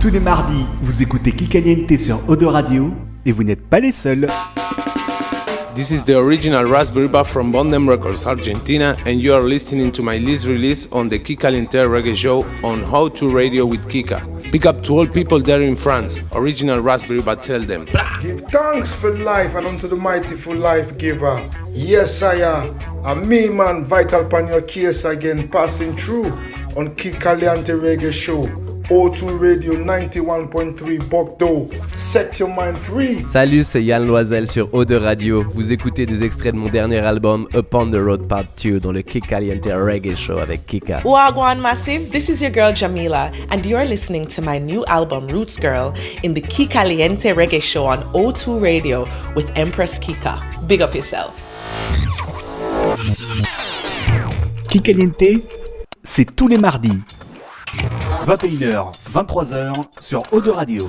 Tous les mardis, vous écoutez Kikaliente sur Odo Radio et vous n'êtes pas les seuls. This is the original Raspberry Bar from Bondem Records, Argentina, and you are listening to my list release on the Kika Linter Reggae Show on How to Radio with Kika. Big up to all people there in France. Original Raspberry Bar, tell them. Give thanks for life and unto the mighty full life giver. Yes, I am. And me, man, vital upon your case again, passing through on Kikaliante Reggae Show. O2 Radio 91.3 Bogdo. Set your mind free. Salut, c'est Yann Loisel sur Eau de Radio. Vous écoutez des extraits de mon dernier album Upon the Road Part 2 dans le Kick Caliente Reggae Show avec Kika. Wagwan Massive, this is your girl Jamila, and you're listening to my new album Roots Girl in the Ki Caliente Reggae Show on O2 Radio with Empress Kika. Big up yourself. Kikaliente, c'est tous les mardis. 21h, 23h sur Eau de Radio.